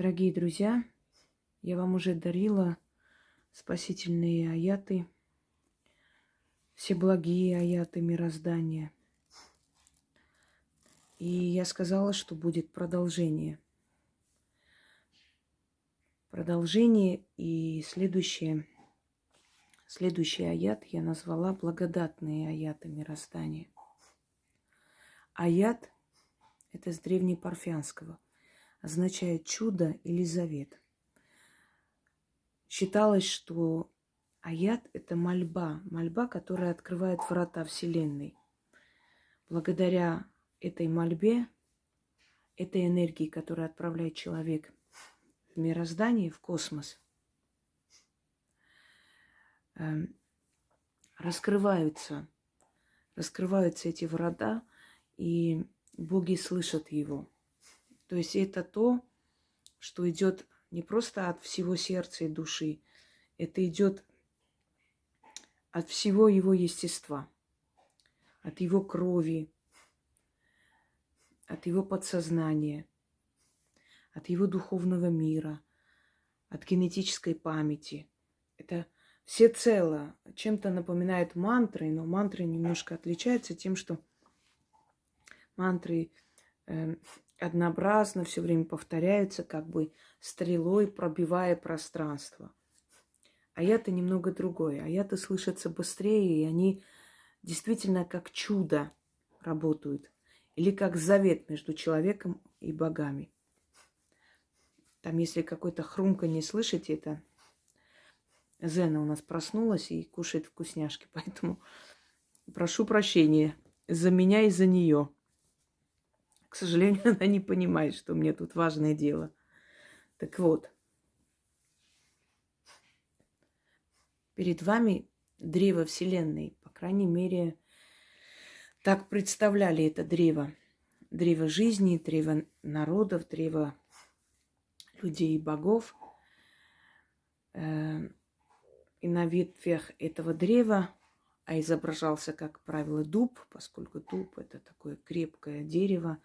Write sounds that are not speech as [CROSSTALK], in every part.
Дорогие друзья, я вам уже дарила спасительные аяты, все благие аяты мироздания. И я сказала, что будет продолжение. Продолжение и следующее, следующий аят я назвала благодатные аяты мироздания. Аят – это с древнепарфянского – означает чудо или завет. Считалось, что аят – это мольба, мольба, которая открывает врата Вселенной. Благодаря этой мольбе, этой энергии, которая отправляет человек в мироздание, в космос, эм, раскрываются, раскрываются эти врата, и боги слышат его – то есть это то, что идет не просто от всего сердца и души, это идет от всего его естества, от его крови, от его подсознания, от его духовного мира, от генетической памяти. Это все цело. Чем-то напоминает мантры, но мантры немножко отличаются тем, что мантры э, однообразно все время повторяются, как бы стрелой пробивая пространство. А я-то немного другое. А я-то слышатся быстрее, и они действительно как чудо работают. Или как завет между человеком и богами. Там, если какой-то хрумка не слышите, это Зена у нас проснулась и кушает вкусняшки. [LAUGHS] Поэтому прошу прощения за меня и за нее. К сожалению, [LAUGHS] она не понимает, что мне тут важное дело. Так вот, перед вами древо Вселенной. По крайней мере, так представляли это древо. Древо жизни, древо народов, древо людей и богов. Э, и на ветвях этого древа, а изображался, как правило, дуб, поскольку дуб – это такое крепкое дерево,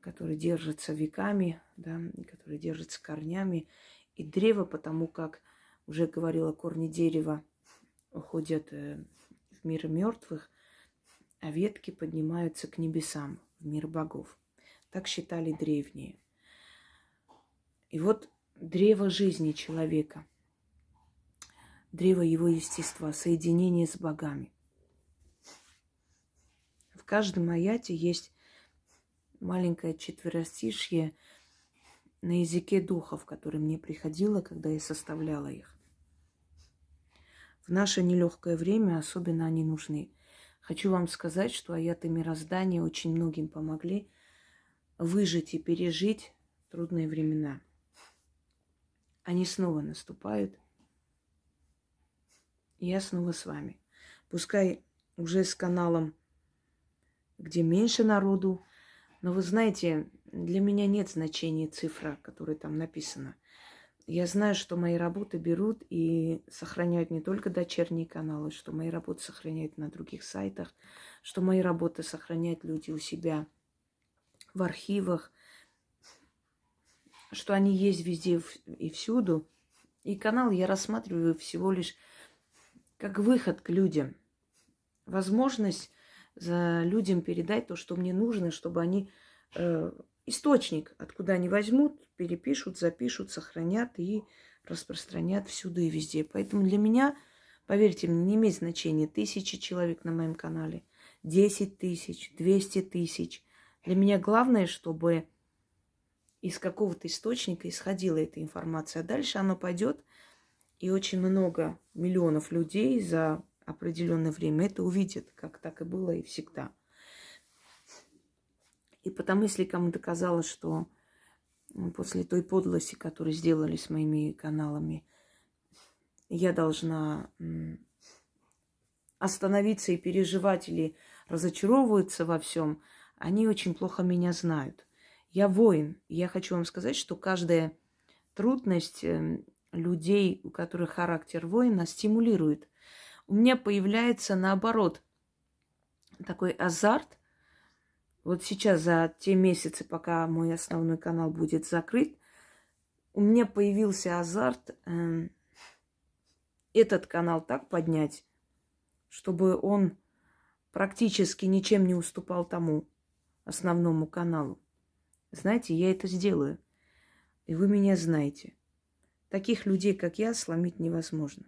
который держится веками, да, который держится корнями. И древо, потому как, уже говорила, корни дерева уходят э, в мир мертвых, а ветки поднимаются к небесам, в мир богов. Так считали древние. И вот древо жизни человека, древо его естества, соединение с богами. В каждом аяте есть маленькое четверостишье на языке духов, которое мне приходило, когда я составляла их. В наше нелегкое время особенно они нужны. Хочу вам сказать, что аяты мироздания очень многим помогли выжить и пережить трудные времена. Они снова наступают. И я снова с вами. Пускай уже с каналом, где меньше народу, но вы знаете, для меня нет значения цифра, которая там написана. Я знаю, что мои работы берут и сохраняют не только дочерние каналы, что мои работы сохраняют на других сайтах, что мои работы сохраняют люди у себя в архивах, что они есть везде и всюду. И канал я рассматриваю всего лишь как выход к людям. Возможность за людям передать то, что мне нужно, чтобы они э, источник, откуда они возьмут, перепишут, запишут, сохранят и распространят всюду и везде. Поэтому для меня, поверьте мне, не имеет значения тысячи человек на моем канале, 10 тысяч, 200 тысяч. Для меня главное, чтобы из какого-то источника исходила эта информация. А дальше оно пойдет, и очень много миллионов людей за определенное время это увидят, как так и было и всегда. И потому, если кому-то казалось, что после той подлости, которую сделали с моими каналами, я должна остановиться и переживать или разочаровываться во всем, они очень плохо меня знают. Я воин. Я хочу вам сказать, что каждая трудность эм, людей, у которых характер воина, стимулирует у меня появляется наоборот такой азарт. Вот сейчас за те месяцы, пока мой основной канал будет закрыт, у меня появился азарт э, этот канал так поднять, чтобы он практически ничем не уступал тому основному каналу. Знаете, я это сделаю. И вы меня знаете. Таких людей, как я, сломить невозможно.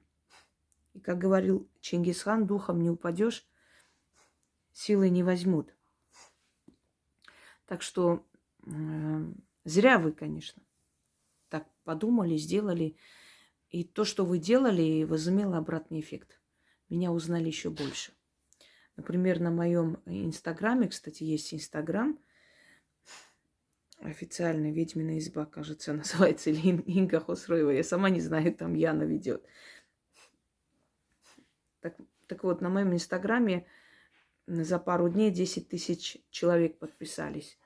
И как говорил Чингисхан, духом не упадешь, силой не возьмут. Так что э, зря вы, конечно, так подумали, сделали. И то, что вы делали, возымело обратный эффект. Меня узнали еще больше. Например, на моем инстаграме, кстати, есть инстаграм, официальная ведьмина изба, кажется, [LAUGHS] называется, или Инга Хосроева. Я сама не знаю, там Яна ведет. Так, так вот, на моем инстаграме за пару дней 10 тысяч человек подписались.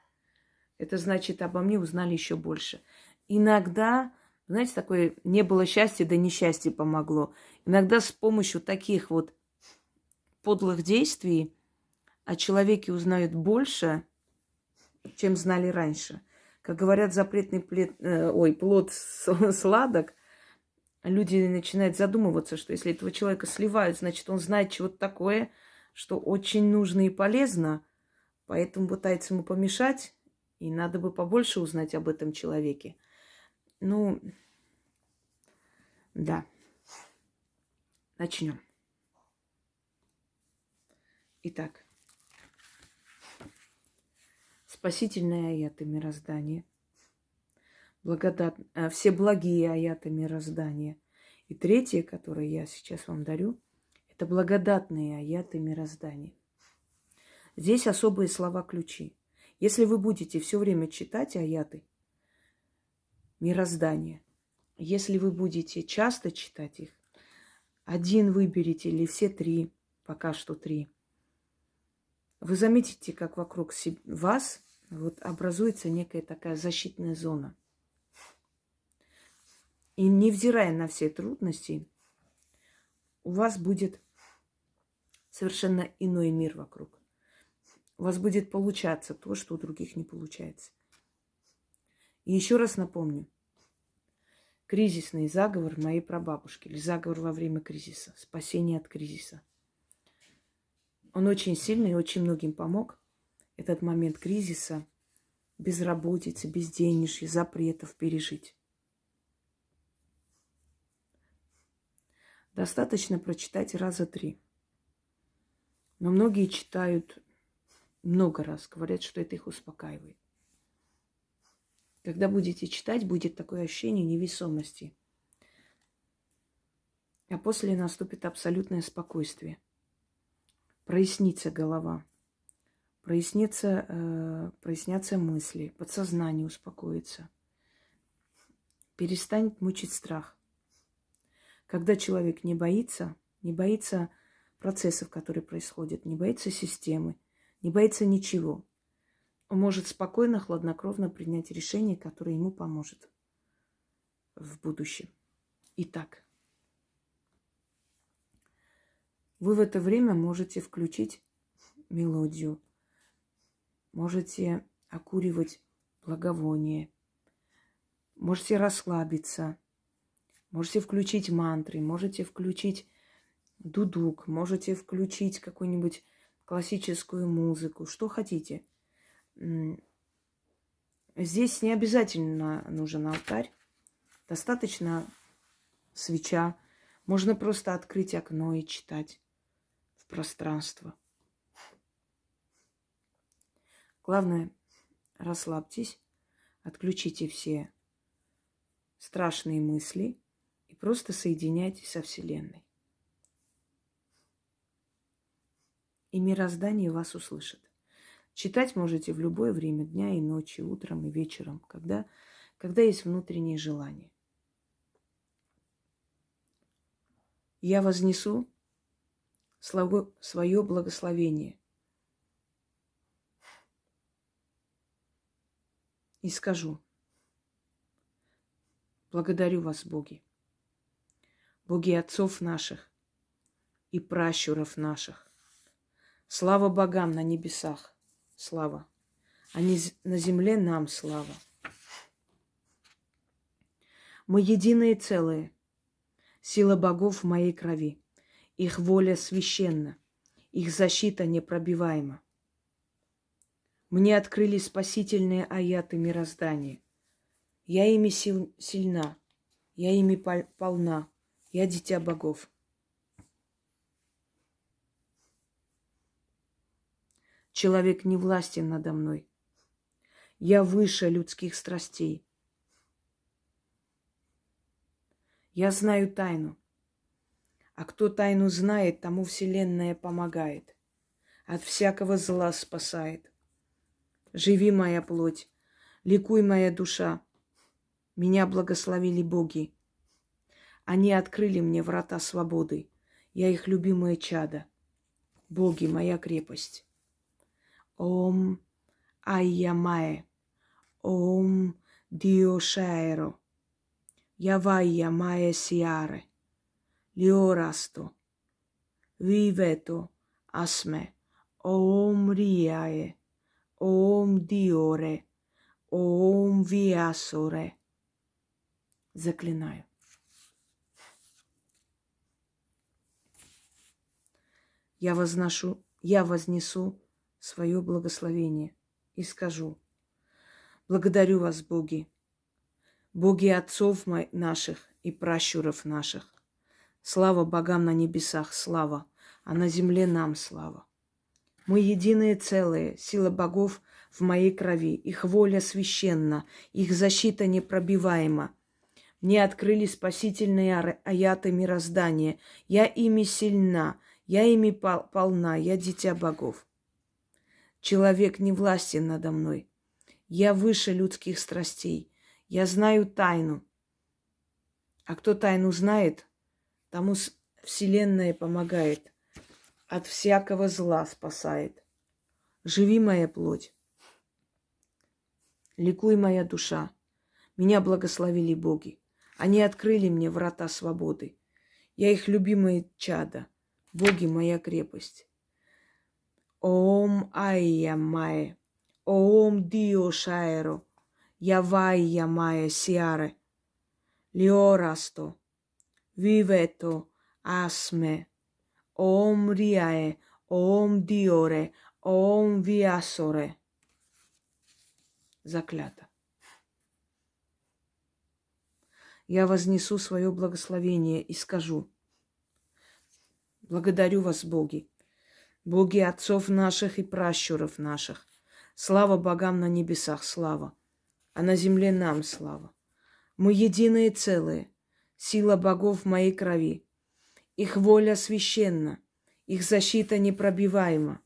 Это значит, обо мне узнали еще больше. Иногда, знаете, такое не было счастья, да несчастье помогло. Иногда с помощью таких вот подлых действий о человеке узнают больше, чем знали раньше. Как говорят, запретный плед, э, ой, плод [LAUGHS] сладок, люди начинают задумываться, что если этого человека сливают, значит, он знает чего-то такое, что очень нужно и полезно, поэтому пытается ему помешать, и надо бы побольше узнать об этом человеке. Ну, да. Начнем. Итак, спасительные аяты мироздания, благодат... Э, все благие аяты мироздания. И третье, которое я сейчас вам дарю, это благодатные аяты мироздания. Здесь особые слова-ключи. Если вы будете все время читать аяты – мироздания. Если вы будете часто читать их, один выберите или все три, пока что три, вы заметите, как вокруг вас вот образуется некая такая защитная зона. И невзирая на все трудности, у вас будет совершенно иной мир вокруг. У вас будет получаться то, что у других не получается. И еще раз напомню. Кризисный заговор моей прабабушки или заговор во время кризиса, спасение от кризиса. Он очень сильный и очень многим помог. Этот момент кризиса, безработицы, безденежья, запретов пережить. Достаточно прочитать раза три. Но многие читают много раз, говорят, что это их успокаивает. Когда будете читать, будет такое ощущение невесомости. А после наступит абсолютное спокойствие. Прояснится голова. Прояснится, э, прояснятся мысли. Подсознание успокоится. Перестанет мучить страх. Когда человек не боится, не боится процессов, которые происходят, не боится системы, не боится ничего – он может спокойно, хладнокровно принять решение, которое ему поможет в будущем. Итак, вы в это время можете включить мелодию, можете окуривать благовоние, можете расслабиться, можете включить мантры, можете включить дудук, можете включить какую-нибудь классическую музыку, что хотите – Здесь не обязательно нужен алтарь. Достаточно свеча. Можно просто открыть окно и читать в пространство. Главное, расслабьтесь, отключите все страшные мысли просто соединяйтесь со Вселенной. И мироздание вас услышит. Читать можете в любое время дня и ночи, утром и вечером, когда, когда есть внутреннее желание. Я вознесу свое благословение и скажу, благодарю вас, Боги, Боги отцов наших и пращуров наших. Слава богам на небесах, слава, а не на земле нам слава. Мы единое целое. Сила богов в моей крови. Их воля священна. Их защита непробиваема. Мне открыли спасительные аяты мироздания. Я ими сил, сильна, я ими полна, я дитя богов. Человек не властен надо мной. Я выше людских страстей. Я знаю тайну. А кто тайну знает, тому Вселенная помогает. От всякого зла спасает. Живи, моя плоть, ликуй, моя душа. Меня благословили боги. Они открыли мне врата свободы. Я их любимое чадо. Боги, моя крепость. Ом Айямае. Ом Дио Шаэро. Явайя Мае Сиаре. Лиорасто. Вивето Асме. Ом Риае. Ом Диоре, Ом Виасоре. Заклинаю. Я возношу, я вознесу свое благословение и скажу, благодарю вас, боги, боги отцов наших и пращуров наших. Слава богам на небесах, слава, а на земле нам слава. Мы единое целое, сила богов в моей крови, их воля священна, их защита непробиваема. Мне открыли спасительные аяты мироздания. Я ими сильна, я ими полна, я дитя богов. Человек не властен надо мной. Я выше людских страстей. Я знаю тайну. А кто тайну знает, тому Вселенная помогает от всякого зла спасает. Живи, моя плоть. Ликуй, моя душа. Меня благословили боги. Они открыли мне врата свободы. Я их любимое чадо. Боги моя крепость. Ом Айя Мае. Ом Дио Шаэро. Явайя Мае Сиаре. Лиорасто. Вивето Асме. Ом Риае, Ом Диоре, Ом Виасоре. Заклято. Я вознесу свое благословение и скажу. Благодарю вас, боги, боги отцов наших и пращуров наших. Слава богам на небесах, слава, а на земле нам слава. Мы единое целое, сила богов в моей крови. Их воля священна, их защита непробиваема.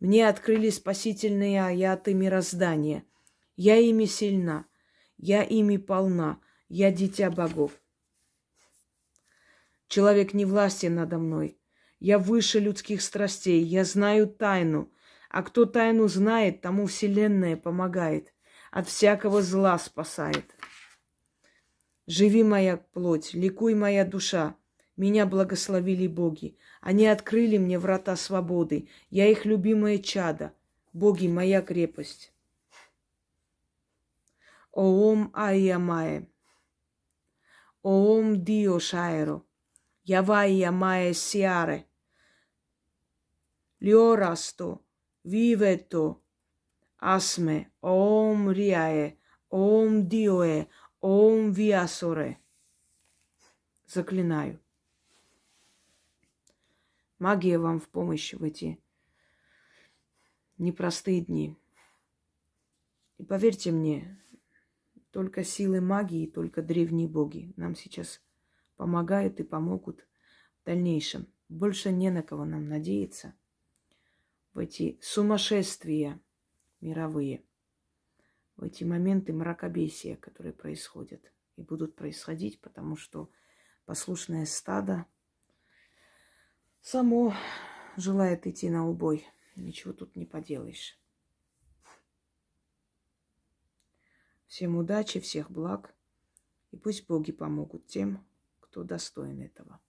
Мне открыли спасительные аяты мироздания. Я ими сильна, я ими полна, я дитя богов. Человек не властен надо мной. Я выше людских страстей, я знаю тайну. А кто тайну знает, тому Вселенная помогает, от всякого зла спасает. Живи, моя плоть, ликуй, моя душа. Меня благословили боги. Они открыли мне врата свободы. Я их любимое чадо. Боги, моя крепость. Оом Айямае. Оом Дио Шайро. Явайя Мае Сиаре. Лиорасто. Вивето. Асме. Оом Риае. Оом Диоэ. Оом Виасоре. Заклинаю. Магия вам в помощь в эти непростые дни. И поверьте мне, только силы магии, только древние боги нам сейчас помогают и помогут в дальнейшем. Больше не на кого нам надеяться в эти сумасшествия мировые, в эти моменты мракобесия, которые происходят и будут происходить, потому что послушное стадо – само желает идти на убой. Ничего тут не поделаешь. Всем удачи, всех благ. И пусть боги помогут тем, кто достоин этого.